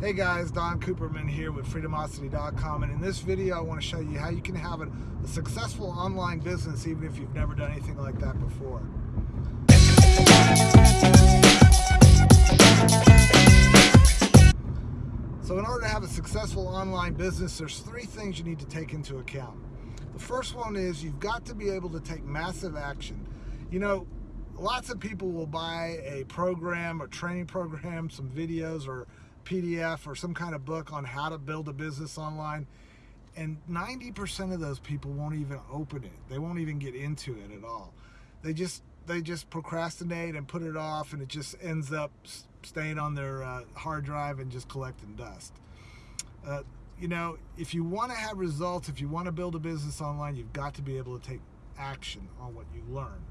Hey guys, Don Cooperman here with Freedomosity.com and in this video I want to show you how you can have a, a, successful online business even if you've never done anything like that before. So in order to have a successful online business, there's three things you need to take into account. The first one is you've got to be able to take massive action. You know, lots of people will buy a program or training program, some videos or PDF or some kind of book on how to build a business online and 90% of those people won't even open it. They won't even get into it at all. They just they just procrastinate and put it off and it just ends up staying on their uh, hard drive and just collecting dust. Uh, you know, if you want to have results, if you want to build a business online, you've got to be able to take action on what you learn.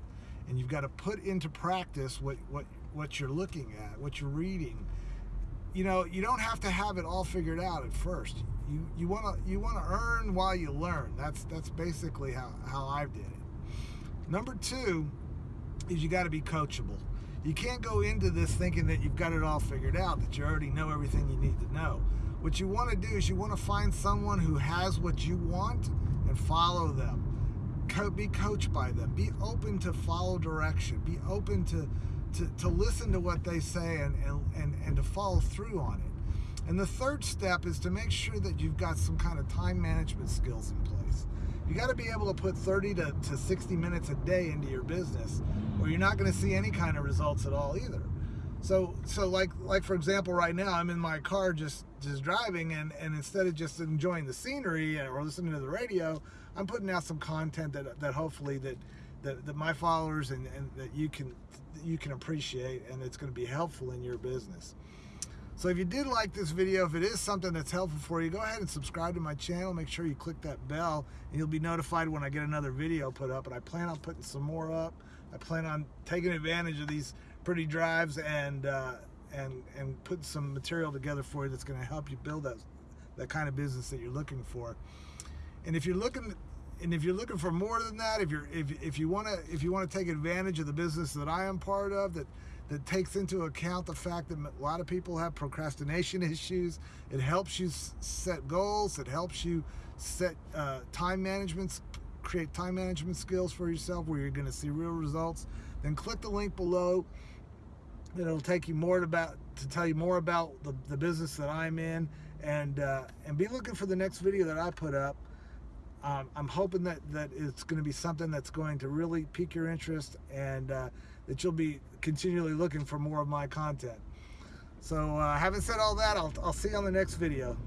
And you've got to put into practice what, what, what you're looking at, what you're reading, you know, you don't have to have it all figured out at first. You you want to you want to earn while you learn. That's that's basically how how I did it. Number two is you got to be coachable. You can't go into this thinking that you've got it all figured out, that you already know everything you need to know. What you want to do is you want to find someone who has what you want and follow them. Co be coached by them. Be open to follow direction. Be open to to, to listen to what they say and, and, and and to follow through on it. And the third step is to make sure that you've got some kind of time management skills in place. You got to be able to put 30 to, to 60 minutes a day into your business or you're not going to see any kind of results at all either. So, so like, like for example, right now I'm in my car just, just driving and, and instead of just enjoying the scenery or listening to the radio, I'm putting out some content that, that hopefully that, that, that my followers and, and that you can you can appreciate and it's going to be helpful in your business. So if you did like this video, if it is something that's helpful for you, go ahead and subscribe to my channel. Make sure you click that bell and you'll be notified when I get another video put up. And I plan on putting some more up. I plan on taking advantage of these pretty drives and uh, and and putting some material together for you that's going to help you build that that kind of business that you're looking for. And if you're looking and if you're looking for more than that, if you're if, if you want to if you want to take advantage of the business that I am part of that that takes into account the fact that a lot of people have procrastination issues, it helps you set goals, it helps you set uh, time management, create time management skills for yourself where you're going to see real results. Then click the link below. It'll take you more about to tell you more about the, the business that I'm in, and uh, and be looking for the next video that I put up um, I'm hoping that, that it's going to be something that's going to really pique your interest and uh, that you'll be continually looking for more of my content. So uh, having said all that, I'll, I'll see you on the next video.